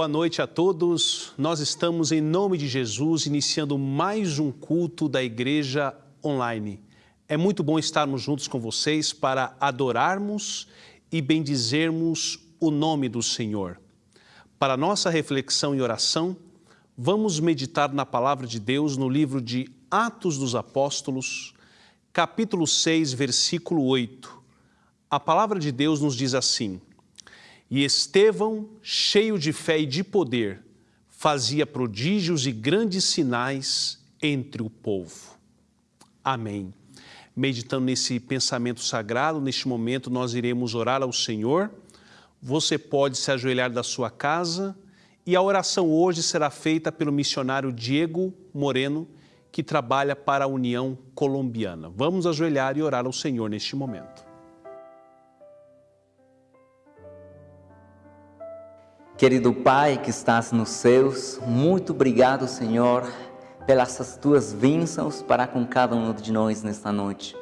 Boa noite a todos. Nós estamos, em nome de Jesus, iniciando mais um culto da Igreja Online. É muito bom estarmos juntos com vocês para adorarmos e bendizermos o nome do Senhor. Para nossa reflexão e oração, vamos meditar na palavra de Deus no livro de Atos dos Apóstolos, capítulo 6, versículo 8. A palavra de Deus nos diz assim: E Estevão, cheio de fé e de poder, fazia prodígios e grandes sinais entre o povo. Amém. Meditando nesse pensamento sagrado, neste momento nós iremos orar ao Senhor. Você pode se ajoelhar da sua casa e a oração hoje será feita pelo missionário Diego Moreno, que trabalha para a União Colombiana. Vamos ajoelhar e orar ao Senhor neste momento. Querido Pai que estás nos céus, muito obrigado, Senhor, pelas tuas bênçãos para com cada um de nós nesta noite.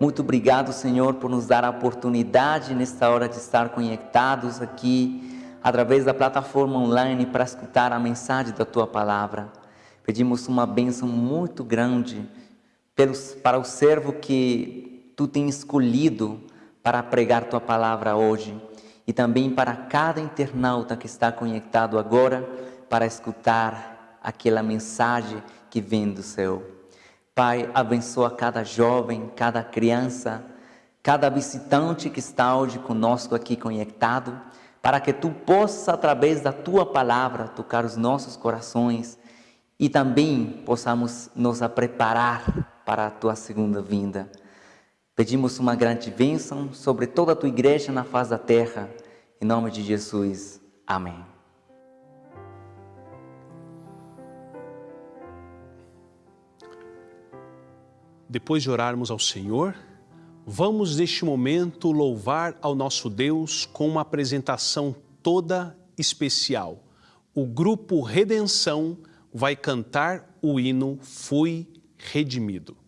Muito obrigado, Senhor, por nos dar a oportunidade nesta hora de estar conectados aqui através da plataforma online para escutar a mensagem da tua palavra. Pedimos uma bênção muito grande pelos, para o servo que tu tens escolhido para pregar tua palavra hoje e também para cada internauta que está conectado agora para escutar aquela mensagem que vem do céu. Pai, abençoa cada jovem, cada criança, cada visitante que está hoje conosco aqui conectado, para que tu possa, através da tua palavra, tocar os nossos corações e também possamos nos preparar para a tua segunda vinda. Pedimos uma grande bênção sobre toda a tua igreja na face da terra. Em nome de Jesus. Amém. Depois de orarmos ao Senhor, vamos neste momento louvar ao nosso Deus com uma apresentação toda especial. O grupo Redenção vai cantar o hino Fui Redimido.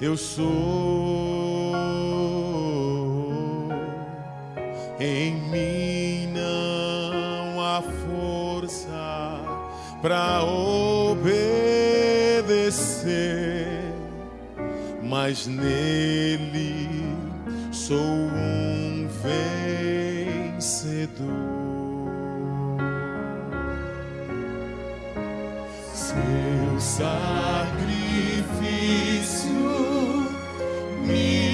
Eu sou. Em mim não há força para obedecer mas nele sou um vencedor. Seu sacrifício me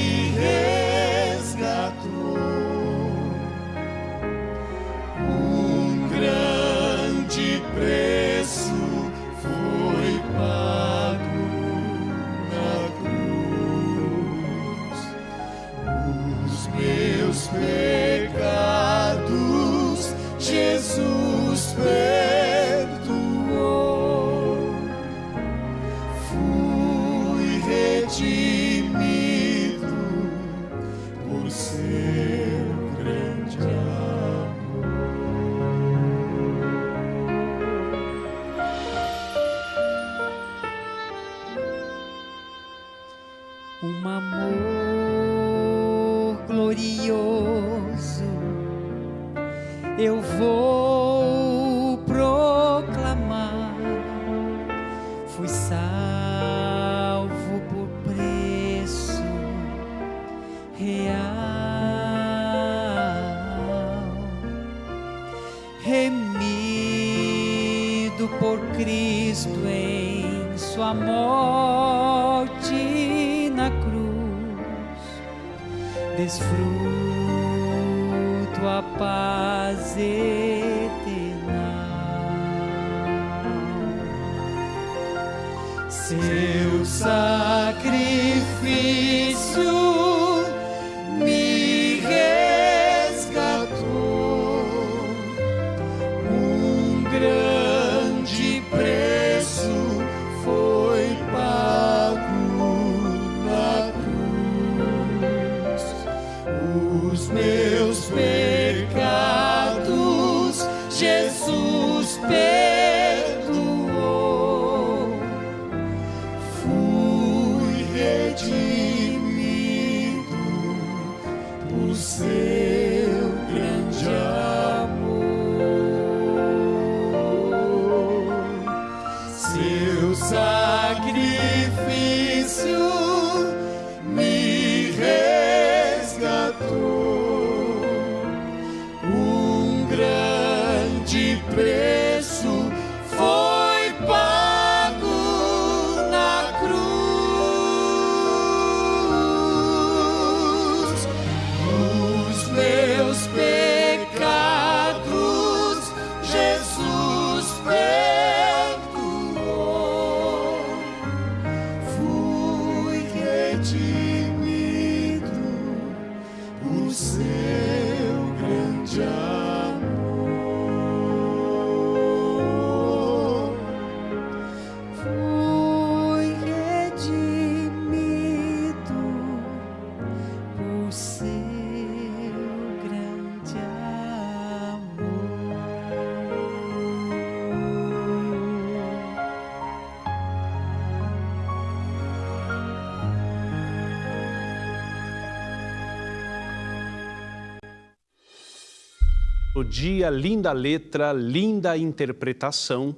O dia, linda letra, linda interpretação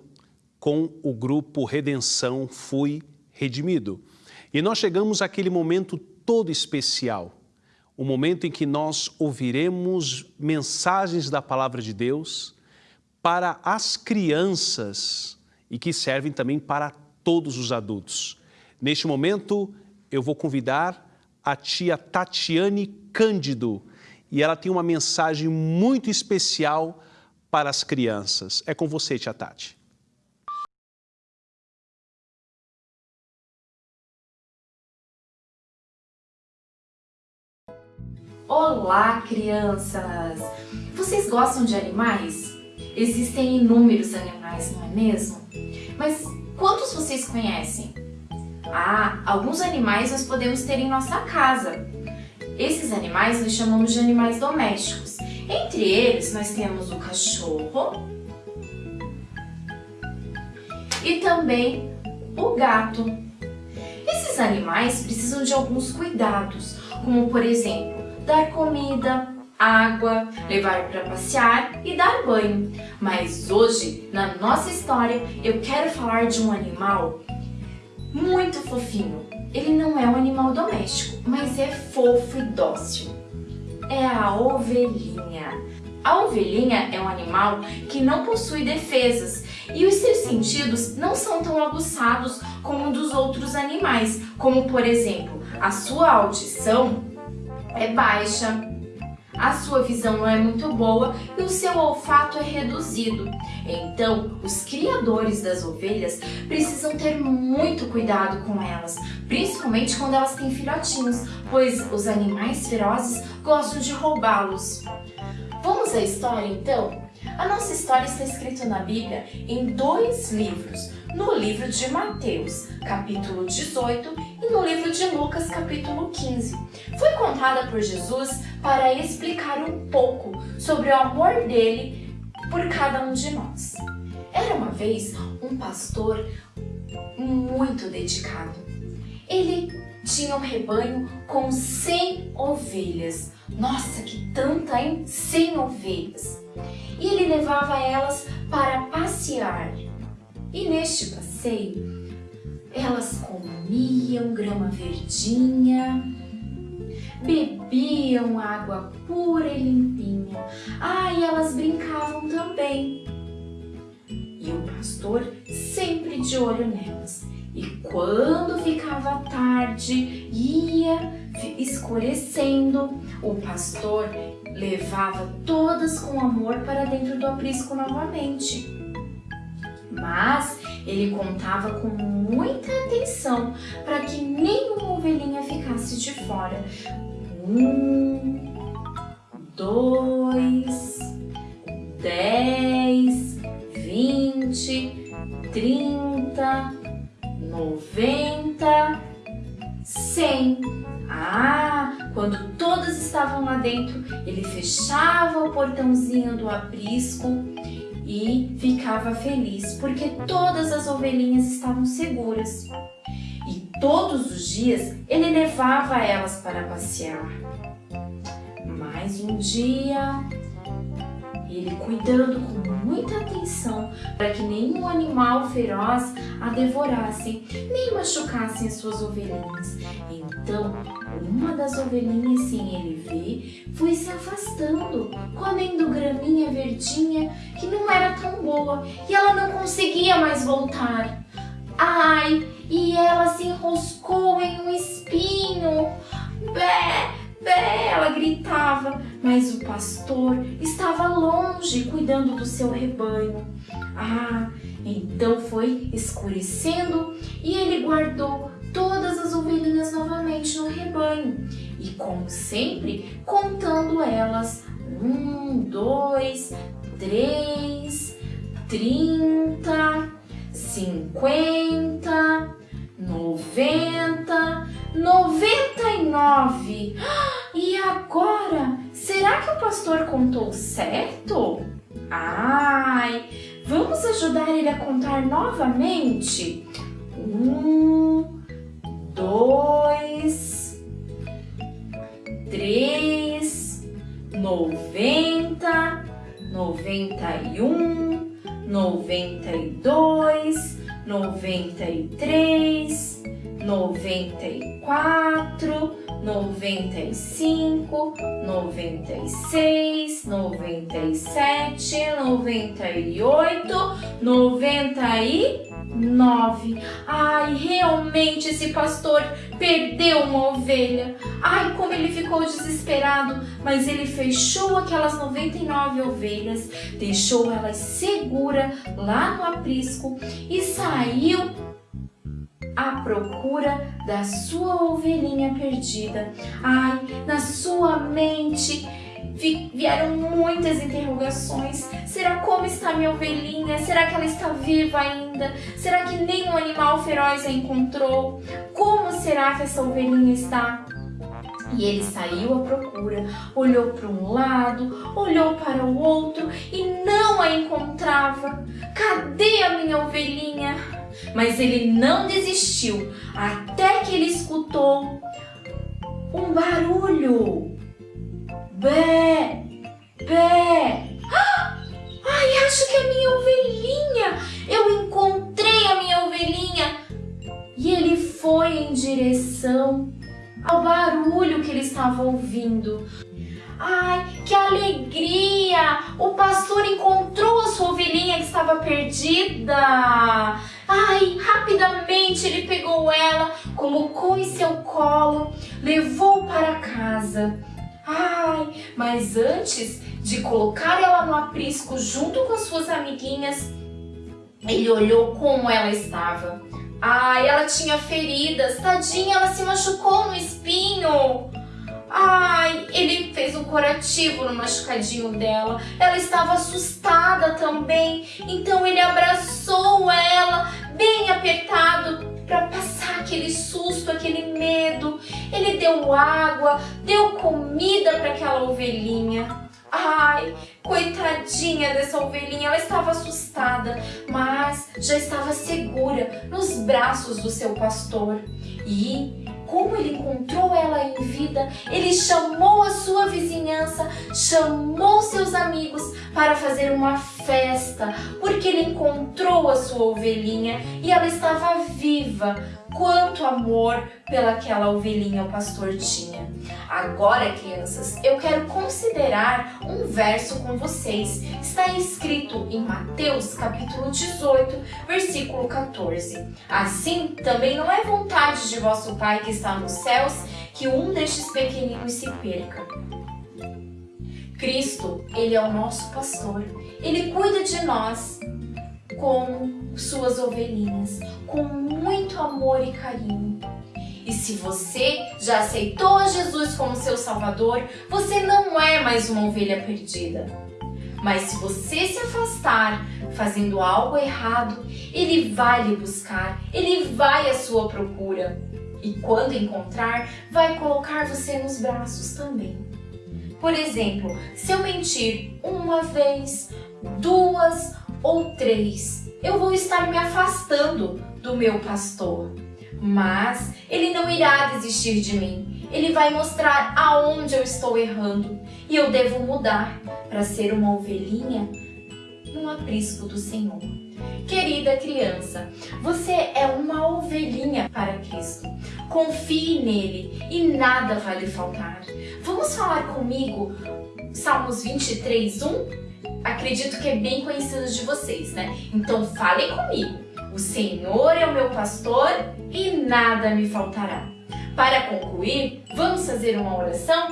com o grupo Redenção Fui Redimido. E nós chegamos àquele momento todo especial, o momento em que nós ouviremos mensagens da Palavra de Deus para as crianças e que servem também para todos os adultos. Neste momento, eu vou convidar a tia Tatiane Cândido e ela tem uma mensagem muito especial para as crianças. É com você, tia Tati. Olá, crianças! Vocês gostam de animais? Existem inúmeros animais, não é mesmo? Mas quantos vocês conhecem? Ah, alguns animais nós podemos ter em nossa casa. Esses animais nós chamamos de animais domésticos. Entre eles, nós temos o cachorro e também o gato. Esses animais precisam de alguns cuidados, como por exemplo, dar comida, água, levar para passear e dar banho. Mas hoje, na nossa história, eu quero falar de um animal muito fofinho. Ele não é um animal doméstico, mas é fofo e dócil. É a ovelhinha. A ovelhinha é um animal que não possui defesas e os seus sentidos não são tão aguçados como dos outros animais, como por exemplo, a sua audição é baixa, a sua visão não é muito boa e o seu olfato é reduzido. Então, os criadores das ovelhas precisam ter muito cuidado com elas, principalmente quando elas têm filhotinhos, pois os animais ferozes gostam de roubá-los. Vamos à história então? A nossa história está escrita na Bíblia em dois livros, no livro de Mateus, capítulo 18, e no livro de Lucas, capítulo 15. Foi contada por Jesus para explicar um pouco sobre o amor dele por cada um de nós. Era uma vez um pastor muito dedicado. Ele tinha um rebanho com 100 ovelhas. Nossa, que tanta, hein? 100 ovelhas. E ele levava elas para passear. E neste passeio, elas comiam grama verdinha, bebiam água pura e limpinha. Ah, e elas brincavam também. E o pastor sempre de olho nelas. E quando ficava tarde, ia escurecendo, o pastor levava todas com amor para dentro do aprisco novamente. Mas Ele contava com muita atenção para que nenhuma ovelhinha ficasse de fora. Um, dois, dez, vinte, trinta, noventa, cem. Ah, quando todas estavam lá dentro, ele fechava o portãozinho do aprisco e ficava feliz, porque todas as ovelhinhas estavam seguras. E todos os dias ele levava elas para passear. Mais um dia, ele cuidando com muita atenção para que nenhum animal feroz a devorasse, nem machucassem as suas ovelhinhas. Então, uma das ovelhinhas, sem ele ver, foi se afastando, comendo graminha verdinha que não era tão boa e ela não conseguia mais voltar. Ai, e ela se enroscou em um espinho. Bé, ela gritava, mas o pastor estava longe cuidando do seu rebanho. Ah, então foi escurecendo e ele guardou todas as ovelhinhas novamente no rebanho e, como sempre, contando elas: um, dois, três, trinta, cinquenta, noventa, noventa e nove. E agora, será que o pastor contou certo? Ai, vamos ajudar ele a contar novamente? Um, dois, três, noventa, noventa e um, noventa e dois, noventa e três, noventa e quatro, noventa e cinco, noventa e seis, noventa e sete, noventa e oito, noventa e nove. Ai, realmente esse pastor perdeu uma ovelha. Ai, como ele ficou desesperado, mas ele fechou aquelas 99 ovelhas, deixou elas segura lá no aprisco e saiu à procura da sua ovelhinha perdida. Ai, na sua mente vieram muitas interrogações. Será como está minha ovelhinha? Será que ela está viva ainda? Será que nenhum animal feroz a encontrou? Como será que essa ovelhinha está? E ele saiu à procura, olhou para um lado, olhou para o outro e não a encontrava. Cadê a minha ovelhinha? Mas ele não desistiu até que ele escutou um barulho. Bé, bé. Ai, acho que é minha ovelhinha. Eu encontrei a minha ovelhinha. E ele foi em direção ao barulho que ele estava ouvindo. Ai, que alegria! O pastor encontrou a sua ovelhinha que estava perdida. Ai, rapidamente ele pegou ela, colocou em seu colo, levou para casa. Ai, mas antes de colocar ela no aprisco junto com as suas amiguinhas, ele olhou como ela estava. Ai, ela tinha feridas, tadinha, ela se machucou no espinho. Ai, ele fez um curativo no machucadinho dela. Ela estava assustada também, então ele abraçou ela bem apertado para passar aquele susto, aquele medo. Ele deu água, deu comida para aquela ovelhinha. Ai, coitadinha dessa ovelhinha, ela estava assustada, mas já estava segura nos braços do seu pastor. E como ele encontrou vida, ele chamou a sua vizinhança, chamou seus amigos para fazer uma festa, porque ele encontrou a sua ovelhinha e ela estava viva. Quanto amor pelaquela ovelhinha o pastor tinha. Agora, crianças, eu quero considerar um verso com vocês. Está escrito em Mateus capítulo 18, versículo 14. Assim, também não é vontade de vosso Pai que está nos céus que um destes pequeninos se perca. Cristo, Ele é o nosso pastor. Ele cuida de nós como suas ovelhinhas com muito amor e carinho. E se você já aceitou Jesus como seu Salvador, você não é mais uma ovelha perdida. Mas se você se afastar fazendo algo errado, ele vai lhe buscar, ele vai à sua procura. E quando encontrar, vai colocar você nos braços também. Por exemplo, se eu mentir uma vez, duas ou três, eu vou estar me afastando do meu pastor. Mas ele não irá desistir de mim. Ele vai mostrar aonde eu estou errando e eu devo mudar para ser uma ovelhinha no aprisco do Senhor. Querida criança, você é uma ovelhinha para Cristo. Confie nele e nada vai lhe faltar. Vamos falar comigo Salmos 23, 1? Acredito que é bem conhecido de vocês, né? Então falem comigo. O Senhor é o meu pastor e nada me faltará. Para concluir, vamos fazer uma oração?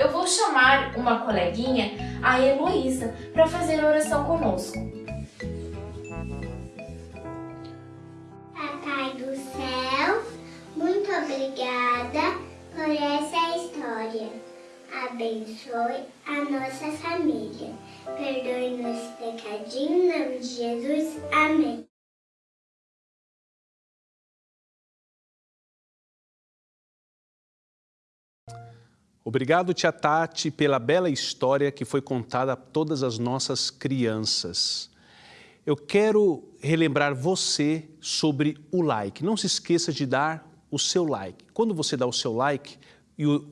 Eu vou chamar uma coleguinha, a Heloísa, para fazer a oração conosco. Papai do céu, muito obrigada por essa história. Abençoe a nossa família. Perdoe nossos pecadinhos, em nome de Jesus. Amém. Obrigado, Tia Tati, pela bela história que foi contada a todas as nossas crianças. Eu quero relembrar você sobre o like. Não se esqueça de dar o seu like. Quando você dá o seu like,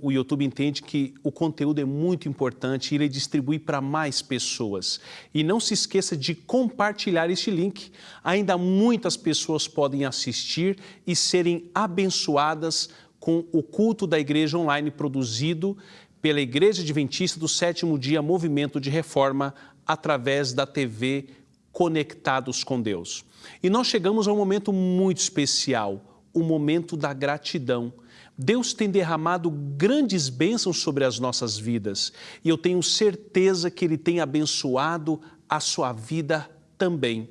o YouTube entende que o conteúdo é muito importante e ele distribui para mais pessoas. E não se esqueça de compartilhar este link. Ainda muitas pessoas podem assistir e serem abençoadas com o culto da igreja online produzido pela Igreja Adventista do Sétimo Dia Movimento de Reforma através da TV Conectados com Deus. E nós chegamos a um momento muito especial, o momento da gratidão. Deus tem derramado grandes bênçãos sobre as nossas vidas e eu tenho certeza que Ele tem abençoado a sua vida também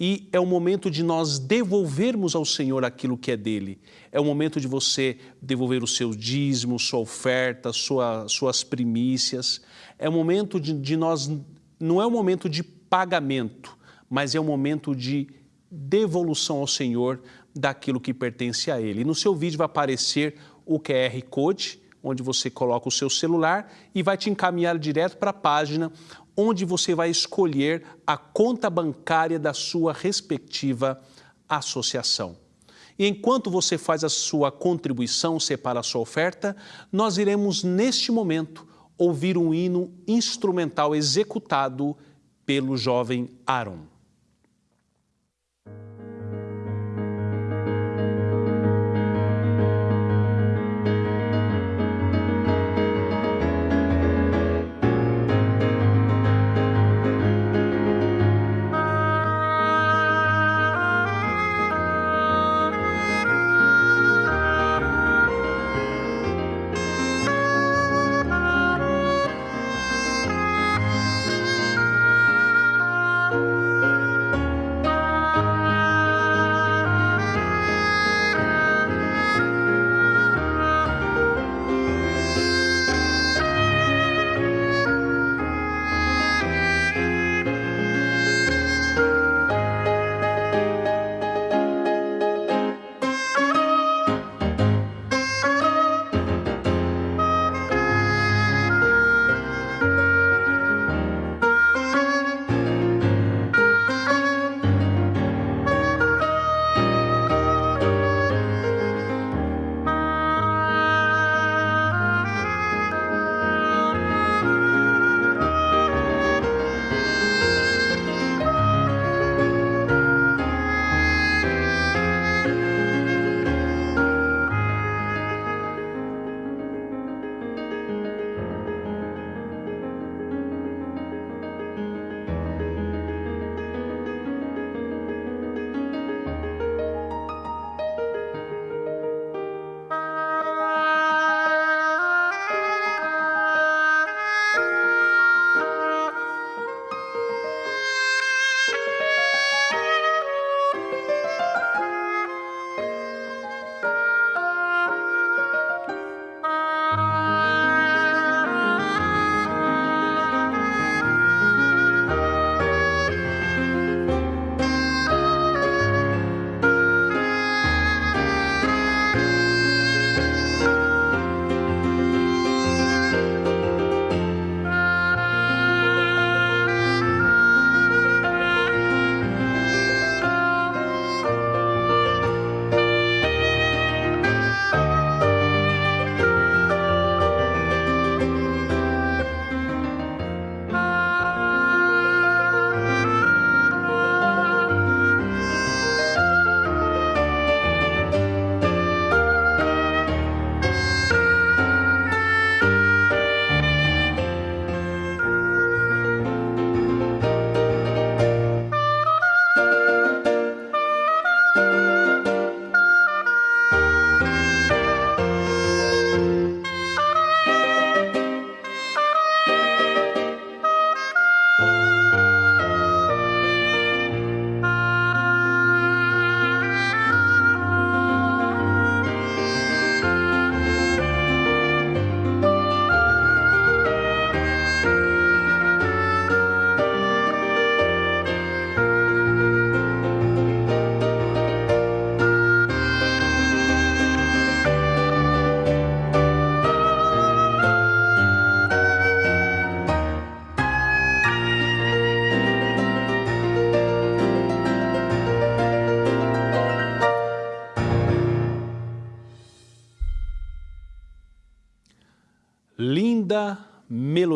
e é o momento de nós devolvermos ao Senhor aquilo que é dele. É o momento de você devolver o seu dízimo, sua oferta, sua, suas primícias. É o momento de, de nós, não é o momento de pagamento, mas é o momento de devolução ao Senhor daquilo que pertence a Ele. No seu vídeo vai aparecer o QR Code, onde você coloca o seu celular e vai te encaminhar direto para a página onde você vai escolher a conta bancária da sua respectiva associação. E enquanto você faz a sua contribuição, separa a sua oferta, nós iremos, neste momento, ouvir um hino instrumental executado pelo jovem Aaron.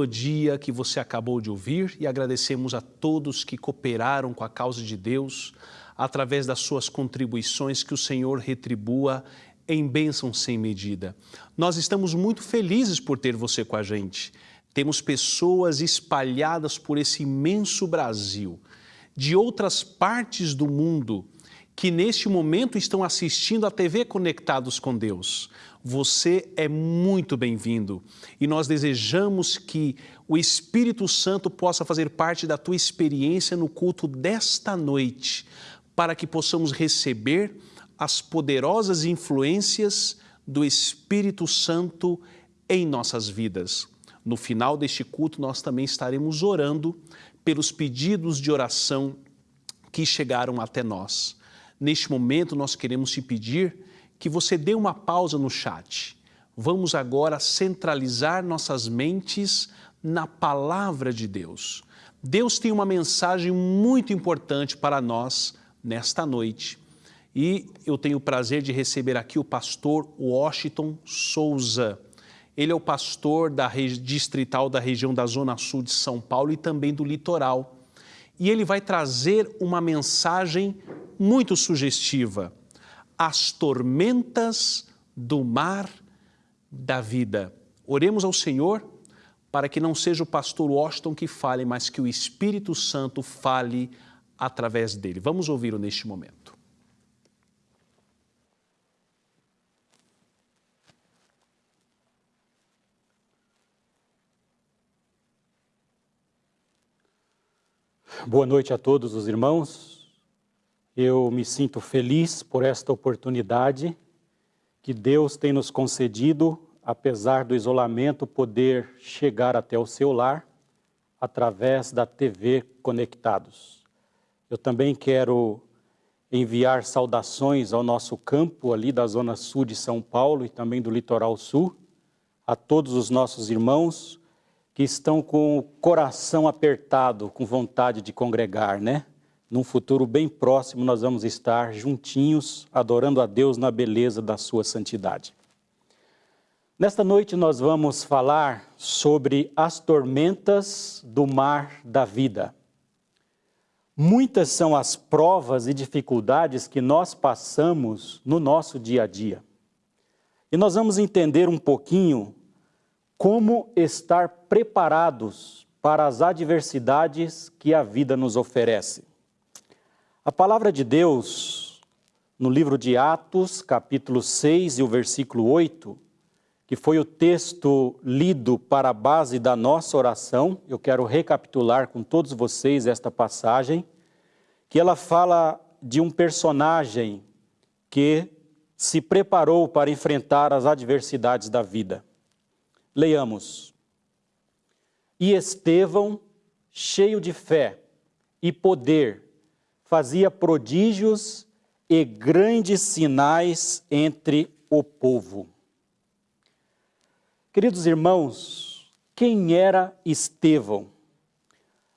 Melodia que você acabou de ouvir e agradecemos a todos que cooperaram com a causa de Deus através das suas contribuições, que o Senhor retribua em bênção sem medida. Nós estamos muito felizes por ter você com a gente. Temos pessoas espalhadas por esse imenso Brasil, de outras partes do mundo, que neste momento estão assistindo a TV Conectados com Deus. Você é muito bem-vindo e nós desejamos que o Espírito Santo possa fazer parte da tua experiência no culto desta noite, para que possamos receber as poderosas influências do Espírito Santo em nossas vidas. No final deste culto, nós também estaremos orando pelos pedidos de oração que chegaram até nós. Neste momento, nós queremos te pedir que você dê uma pausa no chat. Vamos agora centralizar nossas mentes na palavra de Deus. Deus tem uma mensagem muito importante para nós nesta noite e eu tenho o prazer de receber aqui o pastor Washington Souza. Ele é o pastor da distrital da região da Zona Sul de São Paulo e também do litoral. E ele vai trazer uma mensagem muito sugestiva. As tormentas do mar da vida. Oremos ao Senhor para que não seja o pastor Washington que fale, mas que o Espírito Santo fale através dele. Vamos ouvi-lo neste momento. Boa noite a todos os irmãos. Eu me sinto feliz por esta oportunidade que Deus tem nos concedido, apesar do isolamento, poder chegar até o seu lar através da TV Conectados. Eu também quero enviar saudações ao nosso campo ali da zona sul de São Paulo e também do litoral sul, a todos os nossos irmãos, que estão com o coração apertado, com vontade de congregar, né? Num futuro bem próximo nós vamos estar juntinhos, adorando a Deus na beleza da sua santidade. Nesta noite nós vamos falar sobre as tormentas do mar da vida. Muitas são as provas e dificuldades que nós passamos no nosso dia a dia. E nós vamos entender um pouquinho como estar preparados para as adversidades que a vida nos oferece. A palavra de Deus, no livro de Atos, capítulo 6 e o versículo 8, que foi o texto lido para a base da nossa oração, eu quero recapitular com todos vocês esta passagem, que ela fala de um personagem que se preparou para enfrentar as adversidades da vida. Leiamos. E Estevão, cheio de fé e poder, fazia prodígios e grandes sinais entre o povo. Queridos irmãos, quem era Estevão?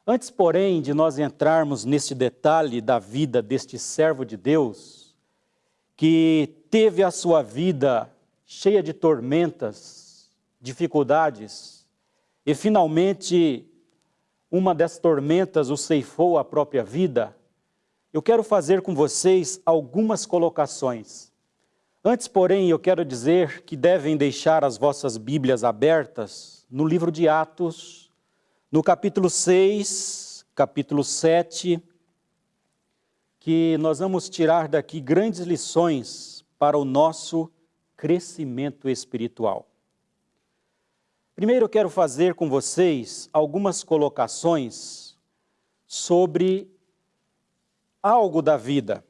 Antes, porém, de nós entrarmos neste detalhe da vida deste servo de Deus, que teve a sua vida cheia de tormentas, dificuldades, e finalmente uma das tormentas o ceifou a própria vida, eu quero fazer com vocês algumas colocações. Antes, porém, eu quero dizer que devem deixar as vossas Bíblias abertas no livro de Atos, no capítulo 6, capítulo 7, que nós vamos tirar daqui grandes lições para o nosso crescimento espiritual. Primeiro eu quero fazer com vocês algumas colocações sobre algo da vida.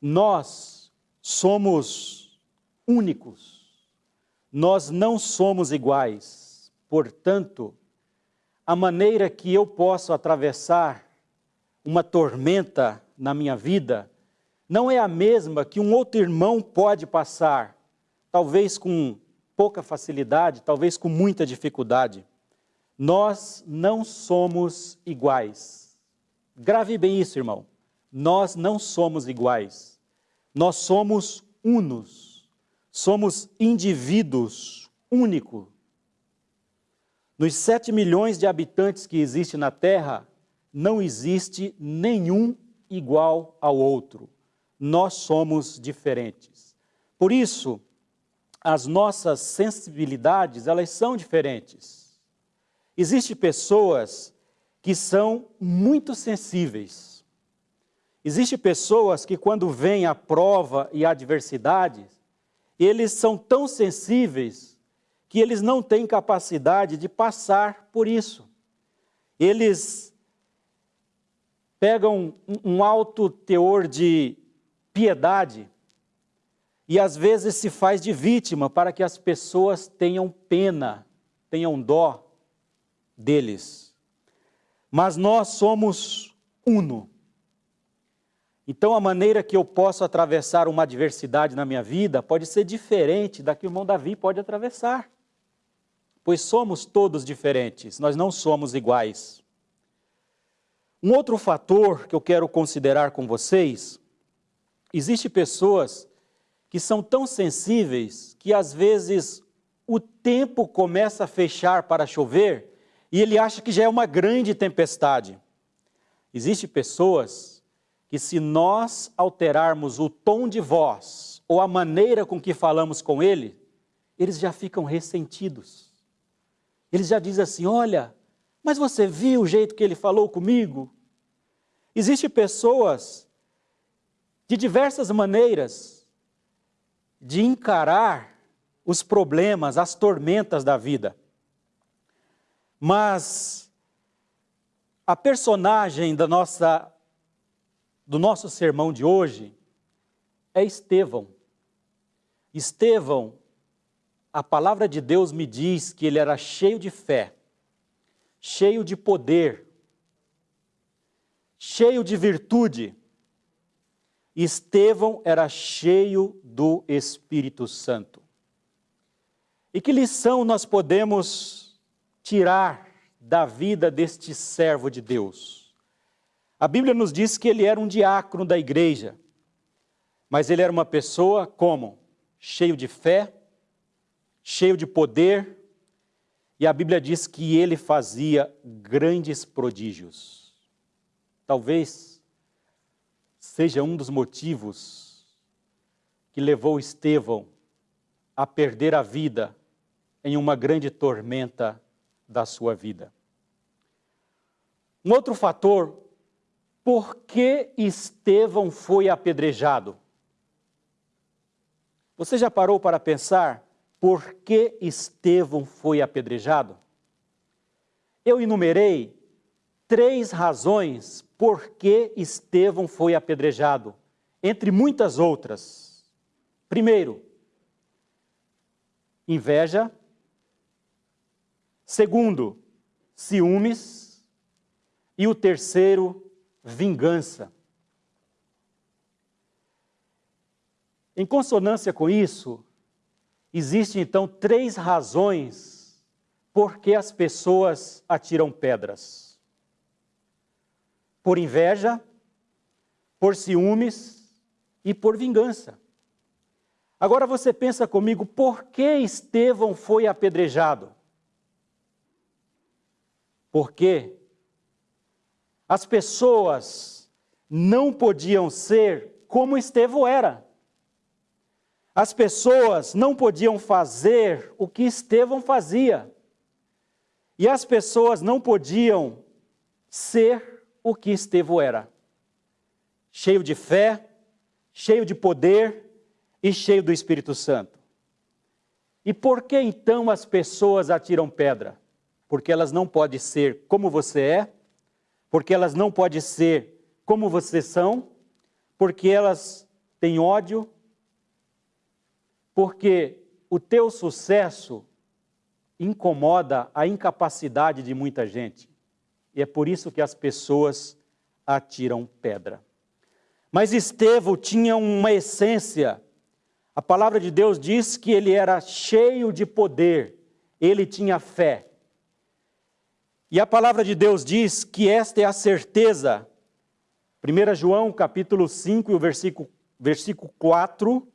Nós somos únicos, nós não somos iguais, portanto, a maneira que eu posso atravessar uma tormenta na minha vida não é a mesma que um outro irmão pode passar, talvez com pouca facilidade, talvez com muita dificuldade. Nós não somos iguais. Grave bem isso, irmão. Nós não somos iguais. Nós somos unos. Somos indivíduos únicos. Nos 7 milhões de habitantes que existe na Terra, não existe nenhum igual ao outro. Nós somos diferentes. Por isso, as nossas sensibilidades, elas são diferentes. Existem pessoas que são muito sensíveis. Existem pessoas que quando vem a prova e a adversidade, eles são tão sensíveis que eles não têm capacidade de passar por isso. Eles pegam um alto teor de piedade e às vezes se faz de vítima para que as pessoas tenham pena, tenham dó deles. Mas nós somos uno. Então a maneira que eu posso atravessar uma adversidade na minha vida pode ser diferente da que o irmão Davi pode atravessar. Pois somos todos diferentes, nós não somos iguais. Um outro fator que eu quero considerar com vocês, existe pessoas que são tão sensíveis que às vezes o tempo começa a fechar para chover e ele acha que já é uma grande tempestade. Existem pessoas que se nós alterarmos o tom de voz ou a maneira com que falamos com ele, eles já ficam ressentidos. Eles já dizem assim, olha, mas você viu o jeito que ele falou comigo? Existem pessoas de diversas maneiras de encarar os problemas, as tormentas da vida. Mas a personagem da nossa, do nosso sermão de hoje é Estevão. Estevão, a palavra de Deus me diz que ele era cheio de fé, cheio de poder, cheio de virtude. Estevão era cheio do Espírito Santo. E que lição nós podemos tirar da vida deste servo de Deus? A Bíblia nos diz que ele era um diácono da igreja, mas ele era uma pessoa como? Cheio de fé, cheio de poder, e a Bíblia diz que ele fazia grandes prodígios. Talvez seja um dos motivos que levou Estevão a perder a vida em uma grande tormenta da sua vida. Um outro fator, por que Estevão foi apedrejado? Você já parou para pensar por que Estevão foi apedrejado? Eu enumerei três razões por que Estevão foi apedrejado, entre muitas outras. Primeiro, inveja. Segundo, ciúmes. E o terceiro, vingança. Em consonância com isso, existem então três razões por que as pessoas atiram pedras: por inveja, por ciúmes e por vingança. Agora você pensa comigo, por que Estevão foi apedrejado? Porque as pessoas não podiam ser como Estevão era. As pessoas não podiam fazer o que Estevão fazia. E as pessoas não podiam ser o que Estevão era. Cheio de fé, cheio de poder e cheio do Espírito Santo. E por que então as pessoas atiram pedra? Porque elas não podem ser como você é, porque elas não podem ser como vocês são, porque elas têm ódio, porque o teu sucesso incomoda a incapacidade de muita gente. E é por isso que as pessoas atiram pedra. Mas Estevão tinha uma essência. A palavra de Deus diz que ele era cheio de poder, ele tinha fé. E a palavra de Deus diz que esta é a certeza. 1 João capítulo 5 e o versículo, versículo 4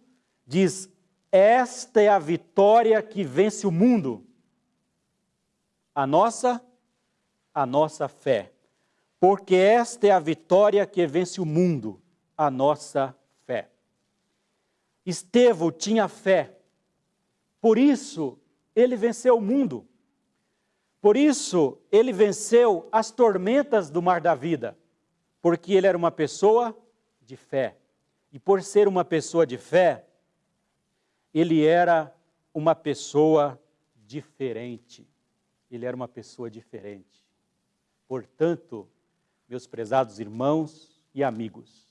diz: esta é a vitória que vence o mundo, A nossa, a nossa fé. Porque esta é a vitória que vence o mundo, a nossa fé. Estevão tinha fé. Por isso, ele venceu o mundo. Por isso, ele venceu as tormentas do mar da vida. Porque ele era uma pessoa de fé. E por ser uma pessoa de fé, ele era uma pessoa diferente. Ele era uma pessoa diferente. Portanto, meus prezados irmãos e amigos,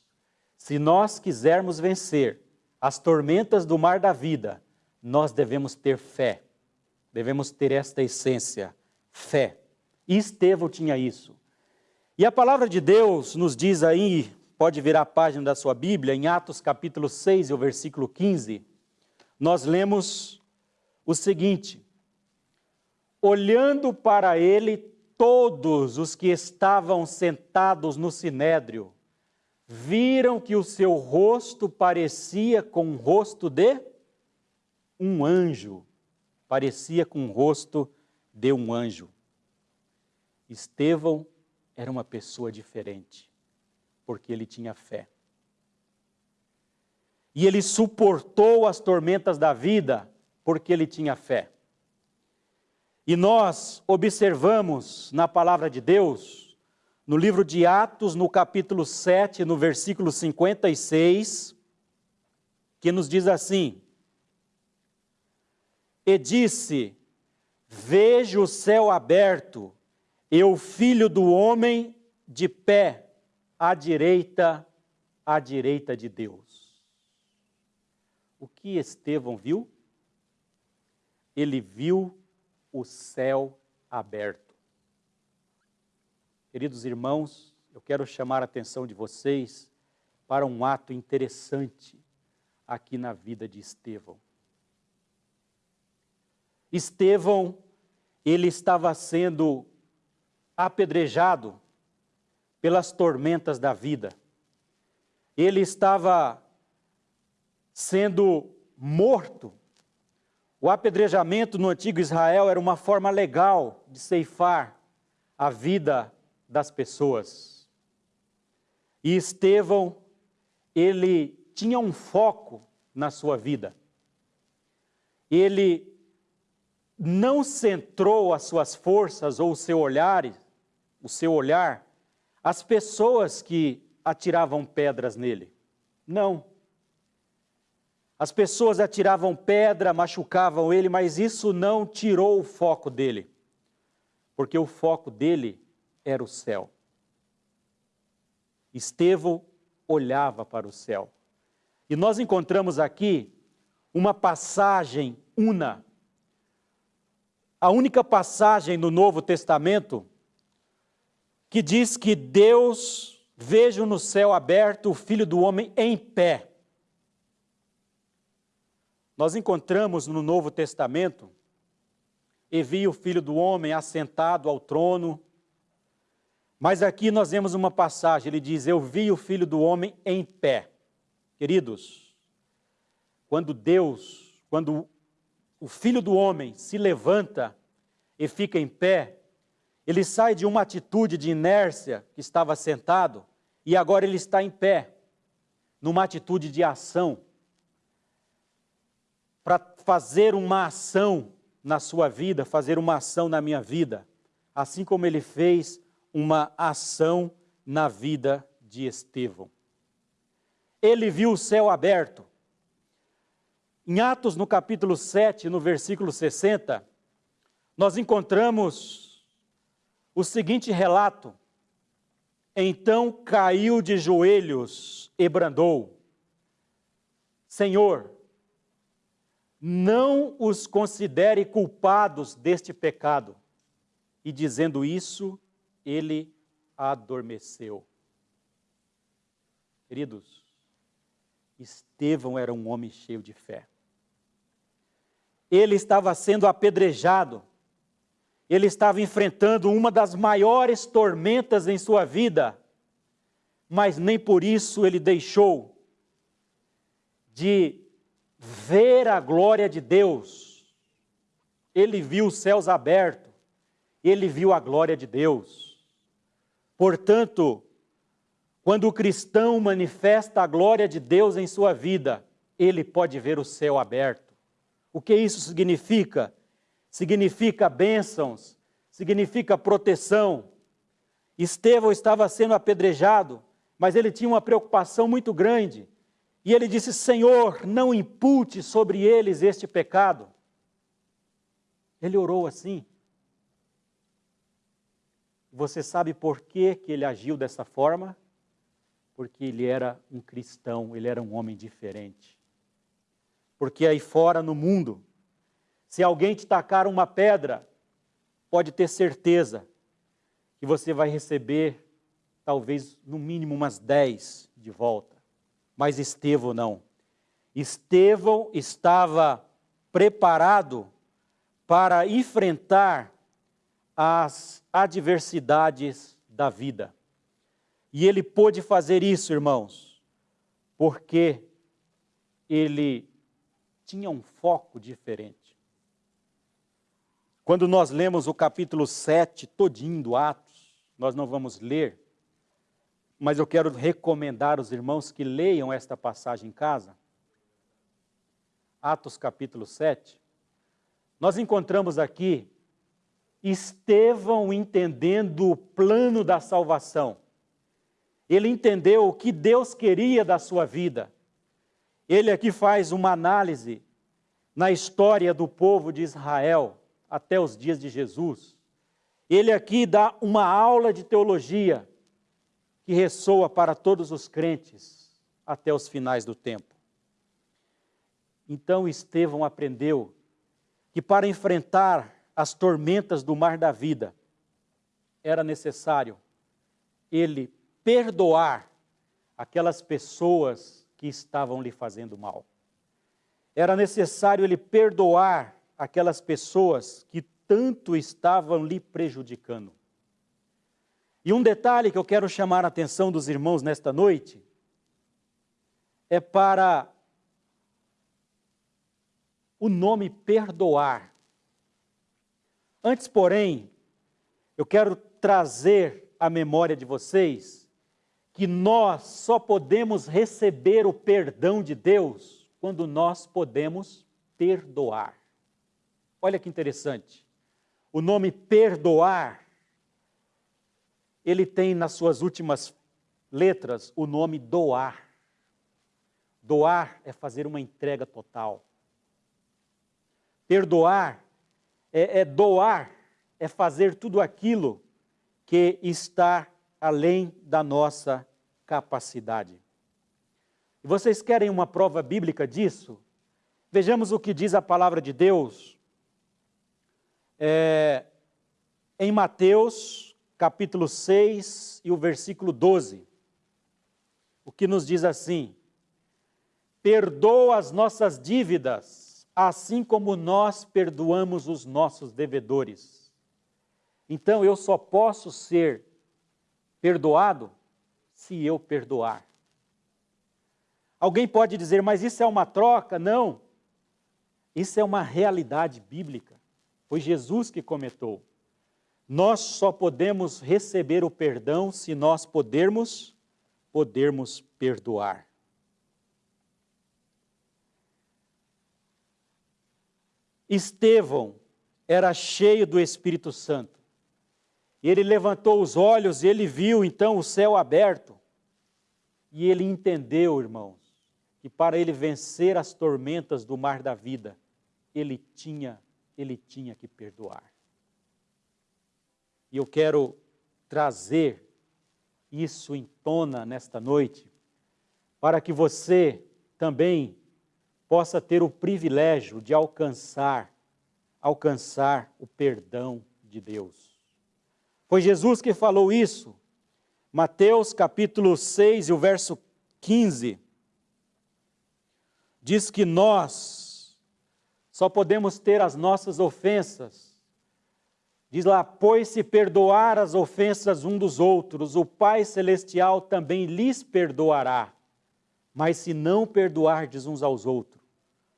se nós quisermos vencer as tormentas do mar da vida, nós devemos ter fé. Devemos ter esta essência, fé. E Estevão tinha isso. E a palavra de Deus nos diz aí, pode virar a página da sua Bíblia, em Atos capítulo 6, o versículo 15, nós lemos o seguinte: Olhando para ele, todos os que estavam sentados no sinédrio viram que o seu rosto parecia com o rosto de um anjo, parecia com o rosto de um anjo. Estevão era uma pessoa diferente, porque ele tinha fé e ele suportou as tormentas da vida porque ele tinha fé. E nós observamos na palavra de Deus, no livro de Atos, no capítulo 7, no versículo 56, que nos diz assim: E disse: Vejo o céu aberto e o filho do homem de pé à direita, à direita de Deus o que Estevão viu? Ele viu o céu aberto. Queridos irmãos, eu quero chamar a atenção de vocês para um ato interessante aqui na vida de Estevão. Estevão, ele estava sendo apedrejado pelas tormentas da vida. Ele estava sendo morto. O apedrejamento no antigo Israel era uma forma legal de ceifar a vida das pessoas. E Estevão, ele tinha um foco na sua vida. Ele não centrou as suas forças ou o seu olhar, o seu olhar, as pessoas que atiravam pedras nele. Não. As pessoas atiravam pedra, machucavam ele, mas isso não tirou o foco dele, porque o foco dele era o céu. Estevão olhava para o céu. E nós encontramos aqui uma passagem una, a única passagem no Novo Testamento que diz que Deus veja no céu aberto o Filho do Homem em pé nós encontramos no Novo Testamento, e vi o Filho do Homem assentado ao trono, mas aqui nós vemos uma passagem, ele diz, eu vi o Filho do Homem em pé. Queridos, quando Deus, quando o Filho do Homem se levanta e fica em pé, ele sai de uma atitude de inércia que estava sentado e agora ele está em pé, numa atitude de ação para fazer uma ação na sua vida, fazer uma ação na minha vida, assim como ele fez uma ação na vida de Estevão. Ele viu o céu aberto. Em Atos, no capítulo 7, no versículo 60, nós encontramos o seguinte relato. Então caiu de joelhos e brandou: Senhor, não os considere culpados deste pecado. E dizendo isso, ele adormeceu. Queridos, Estevão era um homem cheio de fé. Ele estava sendo apedrejado, ele estava enfrentando uma das maiores tormentas em sua vida, mas nem por isso ele deixou de ver a glória de Deus. Ele viu os céus abertos ele viu a glória de Deus. Portanto, quando o cristão manifesta a glória de Deus em sua vida, ele pode ver o céu aberto. O que isso significa? Significa bênçãos, significa proteção. Estevão estava sendo apedrejado, mas ele tinha uma preocupação muito grande. E ele disse: Senhor, não impute sobre eles este pecado. Ele orou assim. Você sabe por que, que ele agiu dessa forma? Porque ele era um cristão, ele era um homem diferente. Porque aí fora no mundo, se alguém te tacar uma pedra, pode ter certeza que você vai receber talvez no mínimo umas dez de volta. Mas Estevão não. Estevão estava preparado para enfrentar as adversidades da vida. E ele pôde fazer isso, irmãos, porque ele tinha um foco diferente. Quando nós lemos o capítulo 7 todinho do Atos, nós não vamos ler, mas eu quero recomendar aos irmãos que leiam esta passagem em casa. Atos capítulo 7. Nós encontramos aqui Estevão entendendo o plano da salvação. Ele entendeu o que Deus queria da sua vida. Ele aqui faz uma análise na história do povo de Israel até os dias de Jesus. Ele aqui dá uma aula de teologia que ressoa para todos os crentes até os finais do tempo. Então Estevão aprendeu que para enfrentar as tormentas do mar da vida, era necessário ele perdoar aquelas pessoas que estavam lhe fazendo mal. Era necessário ele perdoar aquelas pessoas que tanto estavam lhe prejudicando. E um detalhe que eu quero chamar a atenção dos irmãos nesta noite é para o nome perdoar. Antes, porém, eu quero trazer à memória de vocês que nós só podemos receber o perdão de Deus quando nós podemos perdoar. Olha que interessante. O nome perdoar, ele tem nas suas últimas letras o nome doar. Doar é fazer uma entrega total. Perdoar é, é doar, é fazer tudo aquilo que está além da nossa capacidade. E vocês querem uma prova bíblica disso? Vejamos o que diz a palavra de Deus é, em Mateus, capítulo 6 e o versículo 12. O que nos diz assim: Perdoa as nossas dívidas, assim como nós perdoamos os nossos devedores. Então eu só posso ser perdoado se eu perdoar. Alguém pode dizer, mas isso é uma troca? Não. Isso é uma realidade bíblica. Foi Jesus que comentou. Nós só podemos receber o perdão se nós podermos, podermos perdoar. Estevão era cheio do Espírito Santo. E ele levantou os olhos e ele viu então o céu aberto. E ele entendeu, irmãos, que para ele vencer as tormentas do mar da vida, ele tinha, ele tinha que perdoar. E eu quero trazer isso em tona nesta noite, para que você também possa ter o privilégio de alcançar, alcançar o perdão de Deus. Foi Jesus que falou isso. Mateus capítulo 6 e o verso 15 diz que nós só podemos ter as nossas ofensas. Diz lá, pois se perdoar as ofensas um dos outros, o Pai Celestial também lhes perdoará. Mas se não perdoardes uns aos outros,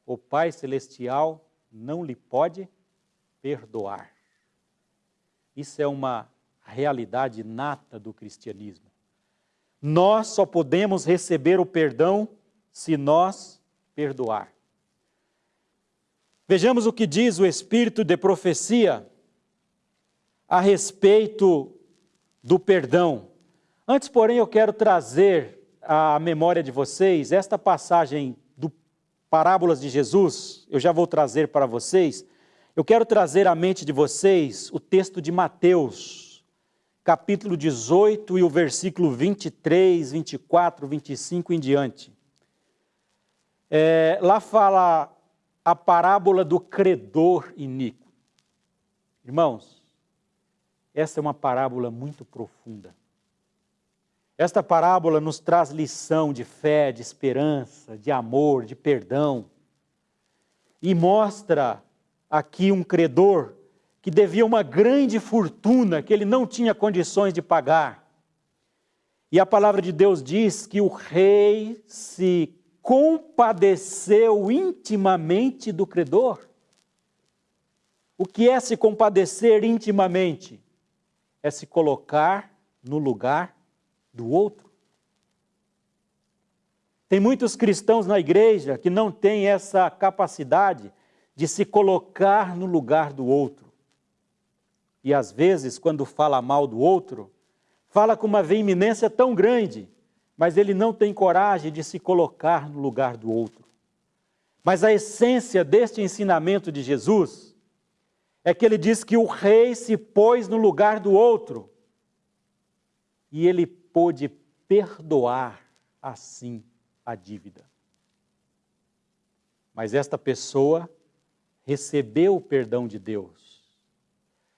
o Pai Celestial não lhe pode perdoar. Isso é uma realidade nata do cristianismo. Nós só podemos receber o perdão se nós perdoar. Vejamos o que diz o Espírito de profecia a respeito do perdão. Antes, porém, eu quero trazer à memória de vocês esta passagem do Parábolas de Jesus, eu já vou trazer para vocês. Eu quero trazer à mente de vocês o texto de Mateus, capítulo 18 e o versículo 23, 24, 25 em diante. É, lá fala a parábola do credor iníquo. Irmãos, essa é uma parábola muito profunda. Esta parábola nos traz lição de fé, de esperança, de amor, de perdão. E mostra aqui um credor que devia uma grande fortuna que ele não tinha condições de pagar. E a palavra de Deus diz que o rei se compadeceu intimamente do credor. O que é se compadecer intimamente? É se colocar no lugar do outro. Tem muitos cristãos na igreja que não têm essa capacidade de se colocar no lugar do outro. E às vezes, quando fala mal do outro, fala com uma veemência tão grande mas ele não tem coragem de se colocar no lugar do outro. Mas a essência deste ensinamento de Jesus é que ele diz que o rei se pôs no lugar do outro e ele pôde perdoar assim a dívida. Mas esta pessoa recebeu o perdão de Deus.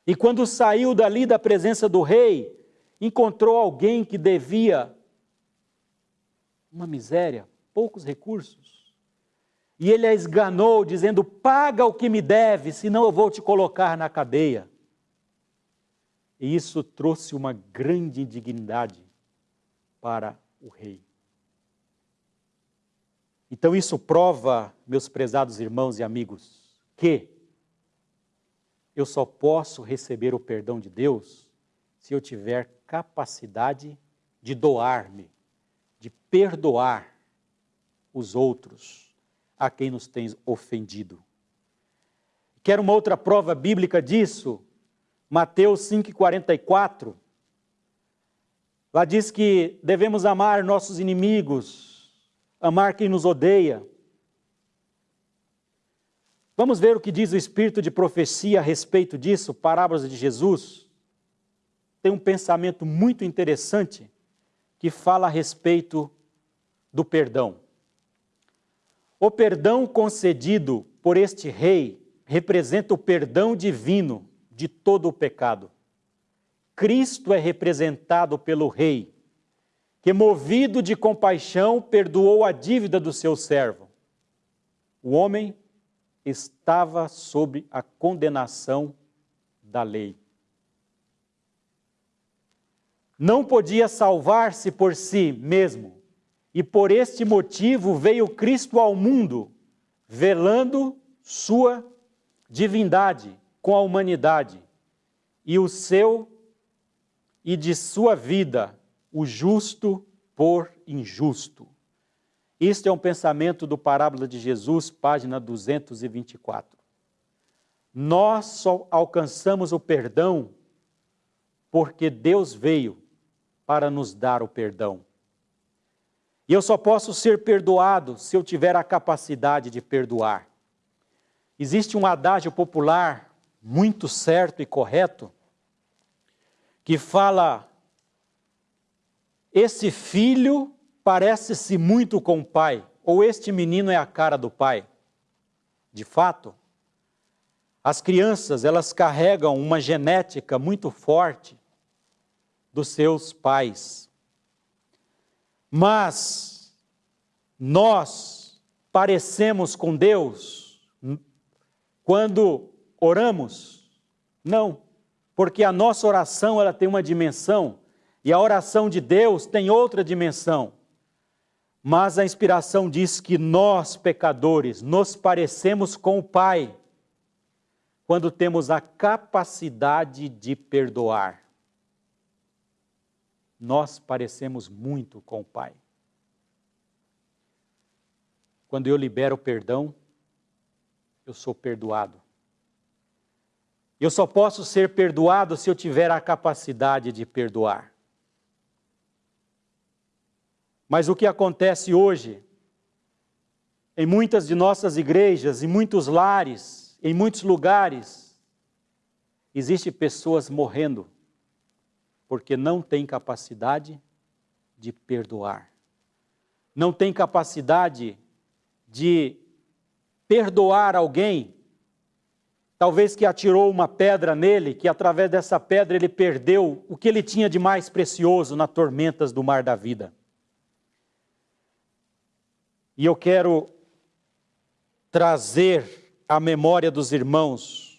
E quando saiu dali da presença do rei, encontrou alguém que devia uma miséria, poucos recursos. E ele a esganou, dizendo: Paga o que me deve, senão eu vou te colocar na cadeia. E isso trouxe uma grande indignidade para o rei. Então, isso prova, meus prezados irmãos e amigos, que eu só posso receber o perdão de Deus se eu tiver capacidade de doar-me de perdoar os outros a quem nos tem ofendido. Quer uma outra prova bíblica disso? Mateus 5,44. Lá diz que devemos amar nossos inimigos, amar quem nos odeia. Vamos ver o que diz o Espírito de profecia a respeito disso, parábolas de Jesus. Tem um pensamento muito interessante que fala a respeito do perdão. O perdão concedido por este rei representa o perdão divino de todo o pecado. Cristo é representado pelo rei, que, movido de compaixão, perdoou a dívida do seu servo. O homem estava sob a condenação da lei não podia salvar-se por si mesmo, e por este motivo veio Cristo ao mundo, velando sua divindade com a humanidade, e o seu e de sua vida, o justo por injusto. Este é um pensamento do Parábola de Jesus, página 224. Nós só alcançamos o perdão porque Deus veio para nos dar o perdão. E eu só posso ser perdoado se eu tiver a capacidade de perdoar. Existe um adágio popular muito certo e correto que fala: esse filho parece-se muito com o pai, ou este menino é a cara do pai. De fato, as crianças, elas carregam uma genética muito forte dos seus pais. Mas nós parecemos com Deus quando oramos? Não, porque a nossa oração ela tem uma dimensão e a oração de Deus tem outra dimensão. Mas a inspiração diz que nós, pecadores, nos parecemos com o Pai, quando temos a capacidade de perdoar. Nós parecemos muito com o Pai. Quando eu libero perdão, eu sou perdoado. Eu só posso ser perdoado se eu tiver a capacidade de perdoar. Mas o que acontece hoje, em muitas de nossas igrejas, em muitos lares, em muitos lugares, existe pessoas morrendo porque não tem capacidade de perdoar. Não tem capacidade de perdoar alguém, talvez que atirou uma pedra nele, que através dessa pedra ele perdeu o que ele tinha de mais precioso nas tormentas do mar da vida. E eu quero trazer à memória dos irmãos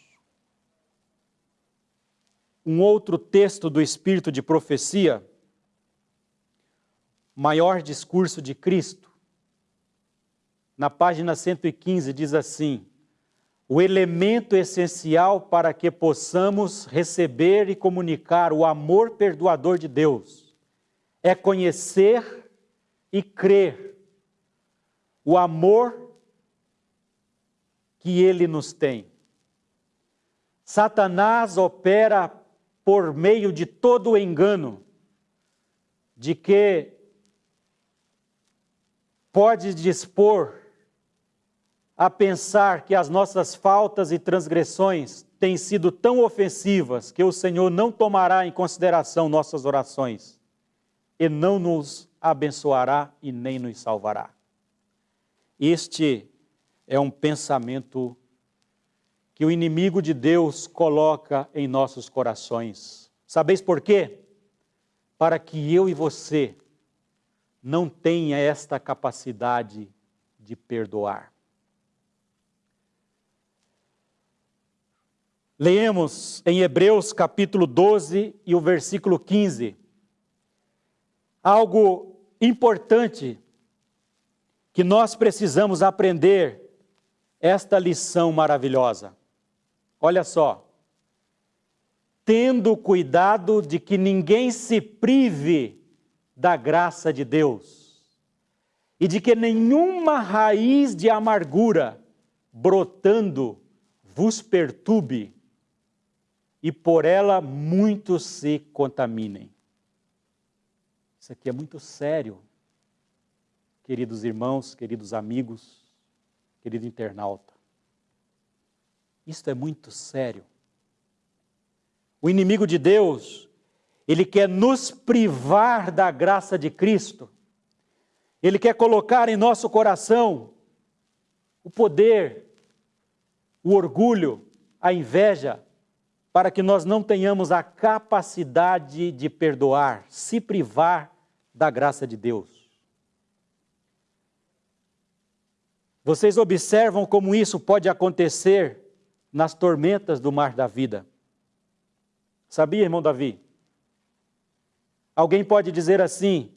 um outro texto do Espírito de profecia, maior discurso de Cristo, na página 115 diz assim: o elemento essencial para que possamos receber e comunicar o amor perdoador de Deus é conhecer e crer o amor que ele nos tem. Satanás opera por meio de todo o engano de que pode dispor a pensar que as nossas faltas e transgressões têm sido tão ofensivas que o Senhor não tomará em consideração nossas orações e não nos abençoará e nem nos salvará. Este é um pensamento que o inimigo de Deus coloca em nossos corações. Sabeis por quê? Para que eu e você não tenha esta capacidade de perdoar. Leemos em Hebreus capítulo 12 e o versículo 15. Algo importante que nós precisamos aprender esta lição maravilhosa. Olha só. Tendo cuidado de que ninguém se prive da graça de Deus e de que nenhuma raiz de amargura brotando vos perturbe e por ela muitos se contaminem. Isso aqui é muito sério queridos irmãos, queridos amigos, querido internauta. Isto é muito sério. O inimigo de Deus, ele quer nos privar da graça de Cristo. Ele quer colocar em nosso coração o poder, o orgulho, a inveja, para que nós não tenhamos a capacidade de perdoar, se privar da graça de Deus. Vocês observam como isso pode acontecer nas tormentas do mar da vida. Sabia, irmão Davi? Alguém pode dizer assim,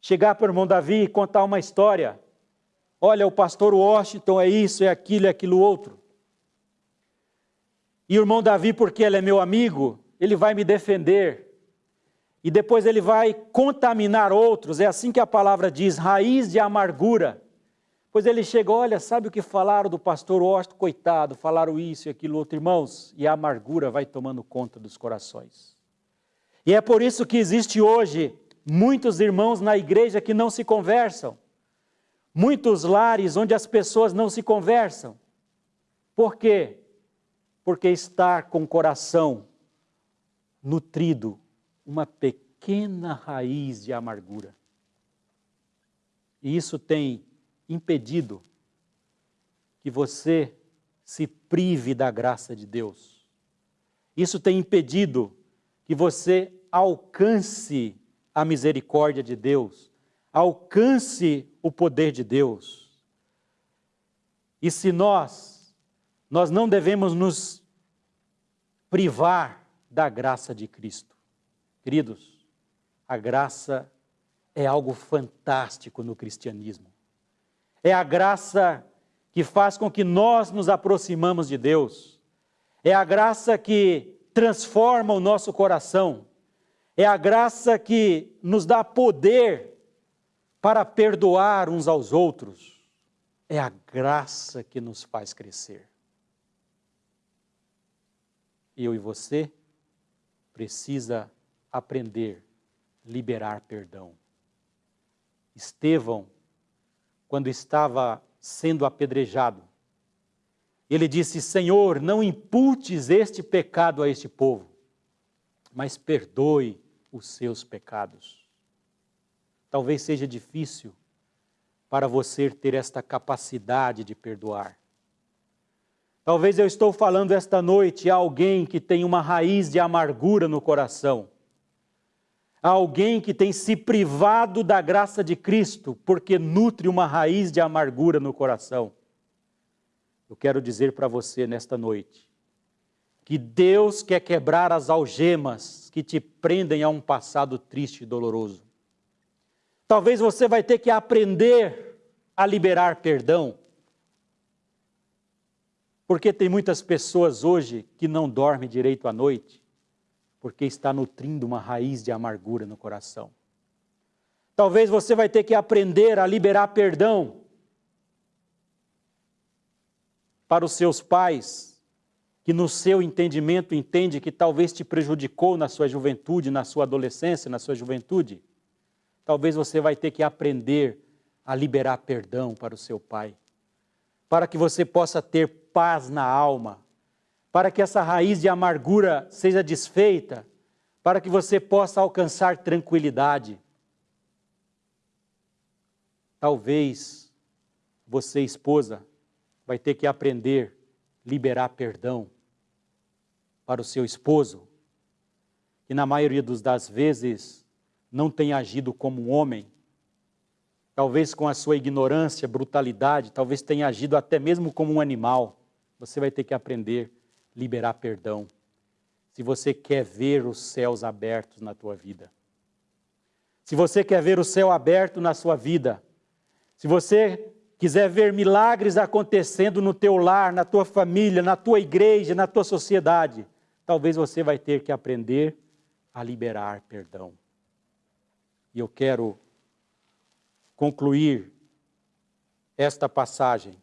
chegar para o irmão Davi e contar uma história. Olha, o pastor Washington é isso, é aquilo, é aquilo outro. E o irmão Davi, porque ele é meu amigo, ele vai me defender. E depois ele vai contaminar outros. É assim que a palavra diz, raiz de amargura. Pois ele chega, olha, sabe o que falaram do pastor Washington? Coitado, falaram isso e aquilo outro, irmãos, e a amargura vai tomando conta dos corações. E é por isso que existe hoje muitos irmãos na igreja que não se conversam, muitos lares onde as pessoas não se conversam. Por quê? Porque estar com o coração nutrido, uma pequena raiz de amargura. E isso tem impedido que você se prive da graça de Deus. Isso tem impedido que você alcance a misericórdia de Deus, alcance o poder de Deus. E se nós, nós não devemos nos privar da graça de Cristo. Queridos, a graça é algo fantástico no cristianismo. É a graça que faz com que nós nos aproximamos de Deus. é a graça que transforma o nosso coração, é a graça que nos dá poder para perdoar uns aos outros, é a graça que nos faz crescer. Eu e você precisa aprender liberar perdão. Estevão, quando estava sendo apedrejado, ele disse: Senhor, não imputes este pecado a este povo, mas perdoe os seus pecados. Talvez seja difícil para você ter esta capacidade de perdoar. Talvez eu estou falando esta noite a alguém que tem uma raiz de amargura no coração alguém que tem se privado da graça de Cristo porque nutre uma raiz de amargura no coração. Eu quero dizer para você nesta noite que Deus quer quebrar as algemas que te prendem a um passado triste e doloroso. Talvez você vai ter que aprender a liberar perdão. Porque tem muitas pessoas hoje que não dormem direito à noite porque está nutrindo uma raiz de amargura no coração. Talvez você vai ter que aprender a liberar perdão para os seus pais, que no seu entendimento entende que talvez te prejudicou na sua juventude, na sua adolescência, na sua juventude. Talvez você vai ter que aprender a liberar perdão para o seu pai, para que você possa ter paz na alma, para que essa raiz de amargura seja desfeita, para que você possa alcançar tranquilidade. Talvez você, esposa, vai ter que aprender a liberar perdão para o seu esposo, que na maioria das vezes não tem agido como um homem, talvez com a sua ignorância, brutalidade, talvez tenha agido até mesmo como um animal. Você vai ter que aprender liberar perdão. Se você quer ver os céus abertos na tua vida. Se você quer ver o céu aberto na sua vida. Se você quiser ver milagres acontecendo no teu lar, na tua família, na tua igreja, na tua sociedade, talvez você vai ter que aprender a liberar perdão. E eu quero concluir esta passagem,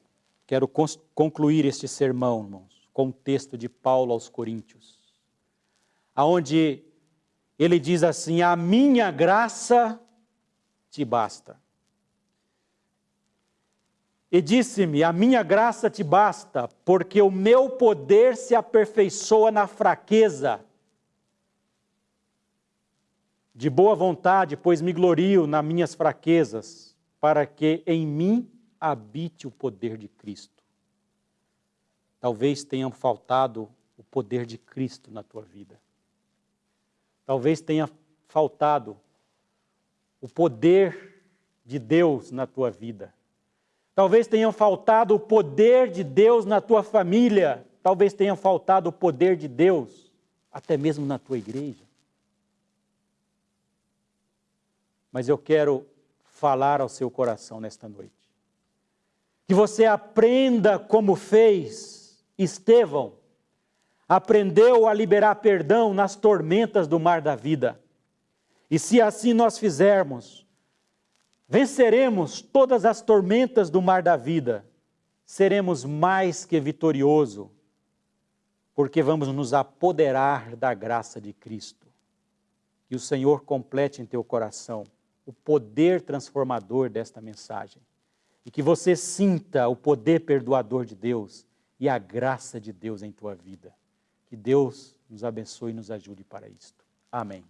quero concluir este sermão, irmãos, com o texto de Paulo aos Coríntios, aonde ele diz assim: "A minha graça te basta". E disse-me: A minha graça te basta, porque o meu poder se aperfeiçoa na fraqueza. De boa vontade, pois me glorio nas minhas fraquezas, para que em mim habite o poder de Cristo. Talvez tenha faltado o poder de Cristo na tua vida. Talvez tenha faltado o poder de Deus na tua vida. Talvez tenha faltado o poder de Deus na tua família. Talvez tenha faltado o poder de Deus até mesmo na tua igreja. Mas eu quero falar ao seu coração nesta noite. Que você aprenda como fez Estevão aprendeu a liberar perdão nas tormentas do mar da vida. E se assim nós fizermos, venceremos todas as tormentas do mar da vida, seremos mais que vitorioso, porque vamos nos apoderar da graça de Cristo. Que o Senhor complete em teu coração o poder transformador desta mensagem e que você sinta o poder perdoador de Deus e a graça de Deus em tua vida. Que Deus nos abençoe e nos ajude para isto. Amém.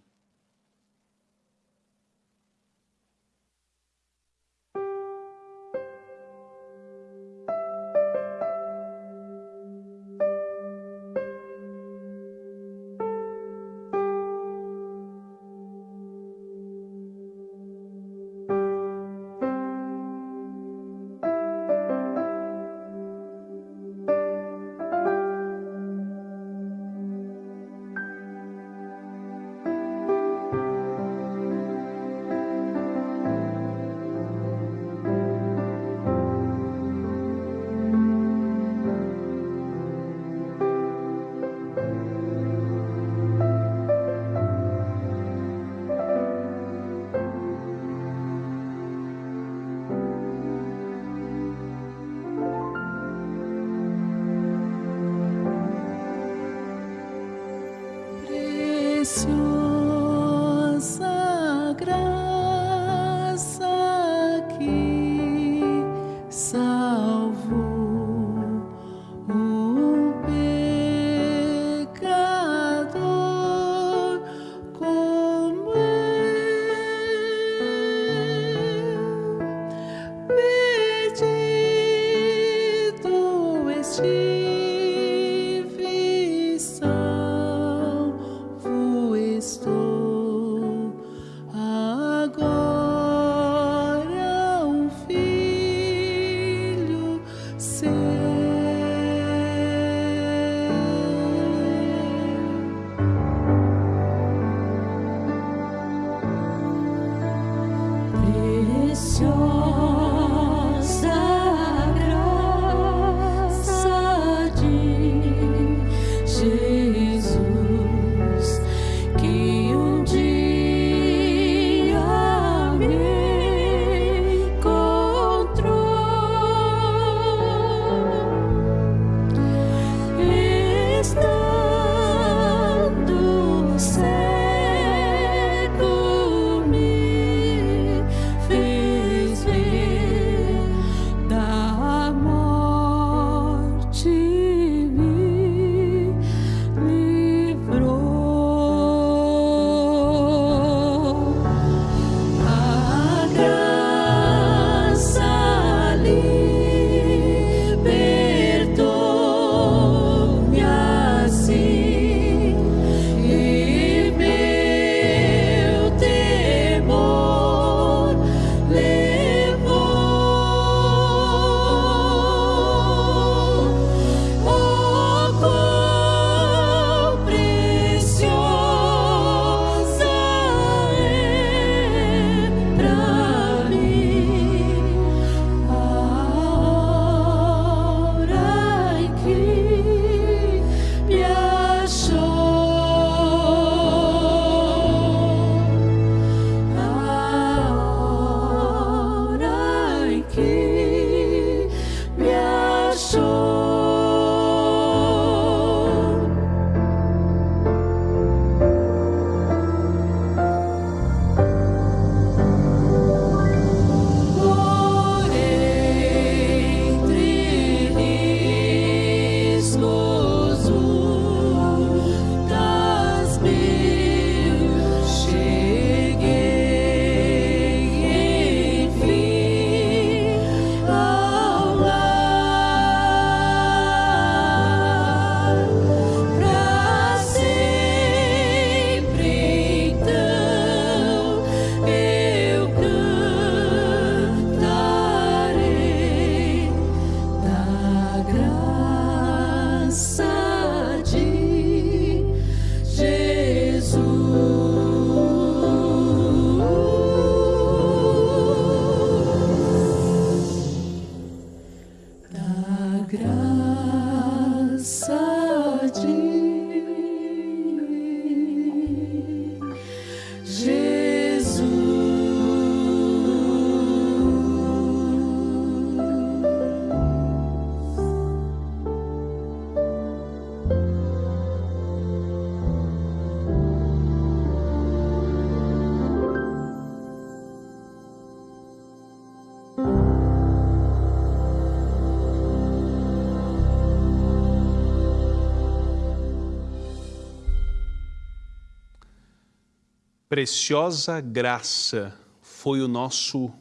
Preciosa graça foi o nosso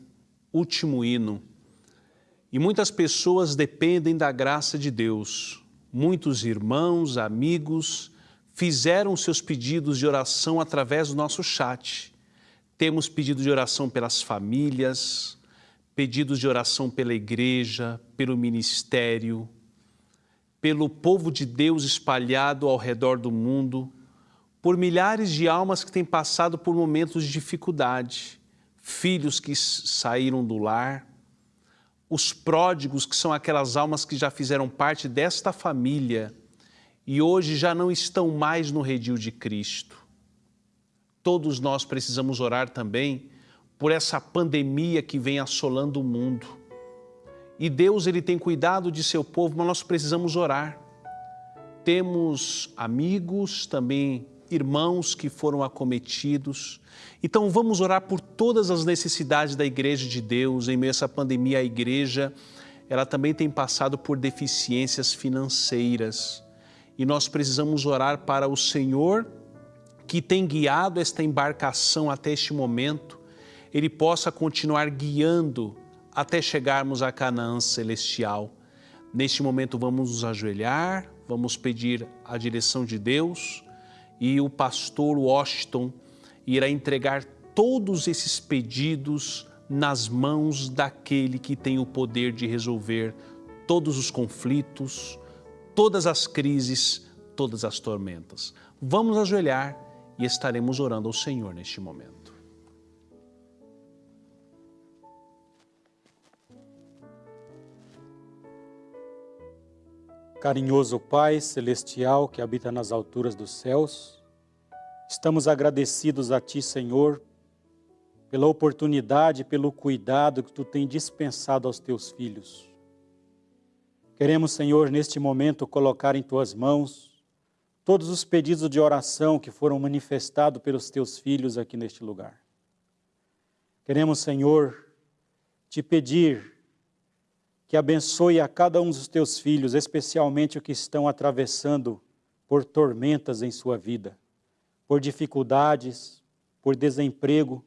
último hino. E muitas pessoas dependem da graça de Deus. Muitos irmãos, amigos, fizeram seus pedidos de oração através do nosso chat. Temos pedido de oração pelas famílias, pedidos de oração pela igreja, pelo ministério, pelo povo de Deus espalhado ao redor do mundo, por milhares de almas que têm passado por momentos de dificuldade, filhos que saíram do lar, os pródigos, que são aquelas almas que já fizeram parte desta família e hoje já não estão mais no redil de Cristo. Todos nós precisamos orar também por essa pandemia que vem assolando o mundo. E Deus ele tem cuidado de seu povo, mas nós precisamos orar. Temos amigos, também irmãos que foram acometidos. Então vamos orar por todas as necessidades da igreja de Deus. Em meio a essa pandemia, a igreja ela também tem passado por deficiências financeiras. E nós precisamos orar para o Senhor que tem guiado esta embarcação até este momento, Ele possa continuar guiando até chegarmos a Canaã celestial. Neste momento vamos nos ajoelhar, vamos pedir a direção de Deus e o pastor Washington irá entregar todos esses pedidos nas mãos daquele que tem o poder de resolver todos os conflitos, todas as crises, todas as tormentas. Vamos ajoelhar e estaremos orando ao Senhor neste momento. Carinhoso Pai Celestial que habita nas alturas dos céus, estamos agradecidos a Ti, Senhor, pela oportunidade, pelo cuidado que Tu tem dispensado aos Teus filhos. Queremos, Senhor, neste momento colocar em Tuas mãos todos os pedidos de oração que foram manifestados pelos Teus filhos aqui neste lugar. Queremos, Senhor, Te pedir que abençoe a cada um dos teus filhos, especialmente os que estão atravessando por tormentas em sua vida, por dificuldades, por desemprego,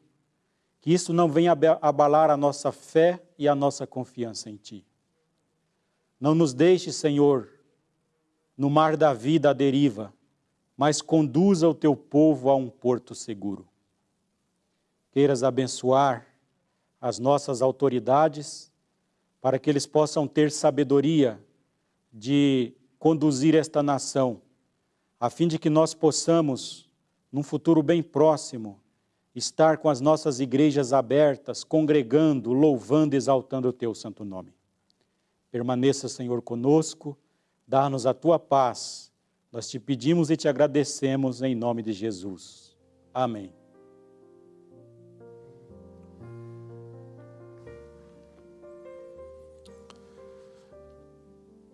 que isso não venha abalar a nossa fé e a nossa confiança em Ti. Não nos deixe, Senhor, no mar da vida à deriva, mas conduza o Teu povo a um porto seguro. Queiras abençoar as nossas autoridades, para que eles possam ter sabedoria de conduzir esta nação, a fim de que nós possamos, num futuro bem próximo, estar com as nossas igrejas abertas, congregando, louvando exaltando o Teu santo nome. Permaneça, Senhor, conosco, dá-nos a Tua paz. Nós te pedimos e te agradecemos em nome de Jesus. Amém.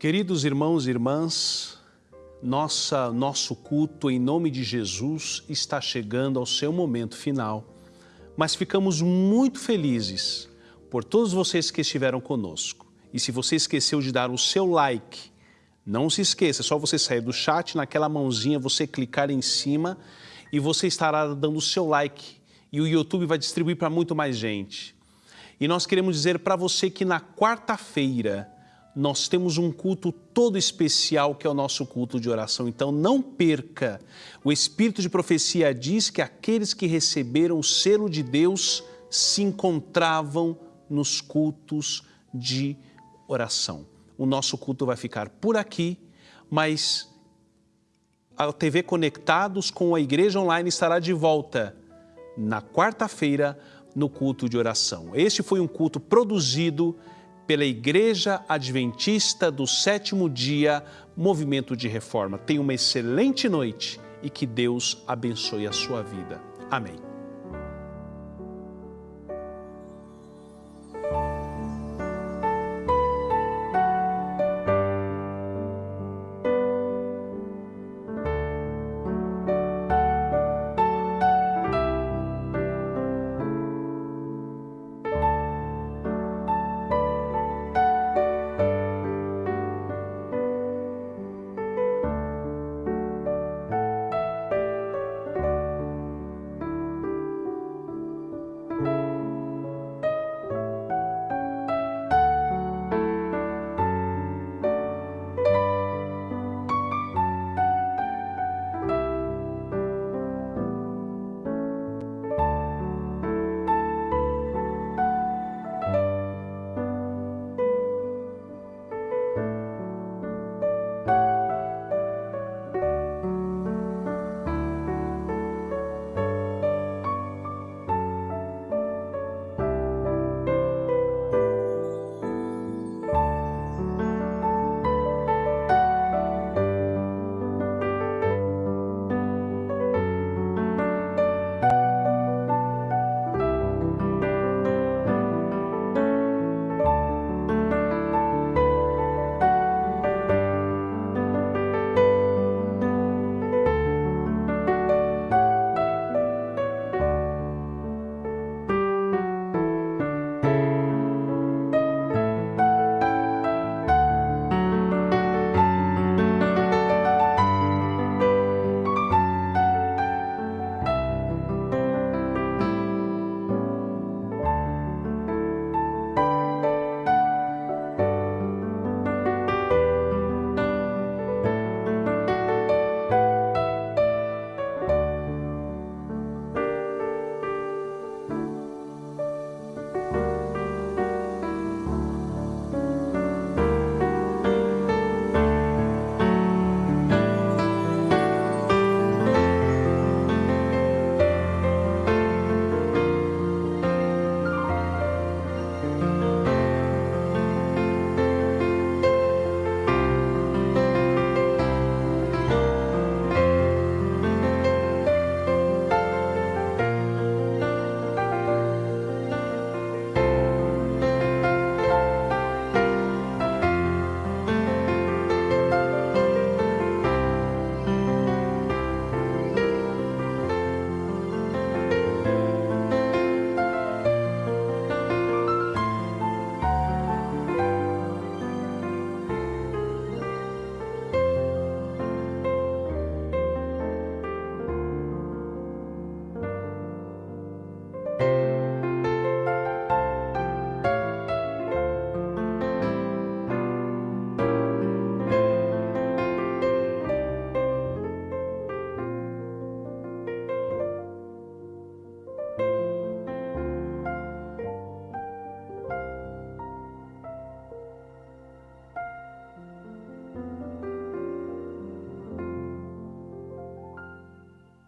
Queridos irmãos e irmãs, nossa, nosso culto em nome de Jesus está chegando ao seu momento final, mas ficamos muito felizes por todos vocês que estiveram conosco. E se você esqueceu de dar o seu like, não se esqueça, é só você sair do chat, naquela mãozinha, você clicar em cima e você estará dando o seu like e o YouTube vai distribuir para muito mais gente. E nós queremos dizer para você que na quarta-feira, nós temos um culto todo especial que é o nosso culto de oração. Então não perca. O Espírito de profecia diz que aqueles que receberam o selo de Deus se encontravam nos cultos de oração. O nosso culto vai ficar por aqui, mas a TV Conectados com a Igreja Online estará de volta na quarta-feira no culto de oração. Este foi um culto produzido pela Igreja Adventista do Sétimo Dia, Movimento de Reforma. Tenha uma excelente noite e que Deus abençoe a sua vida. Amém.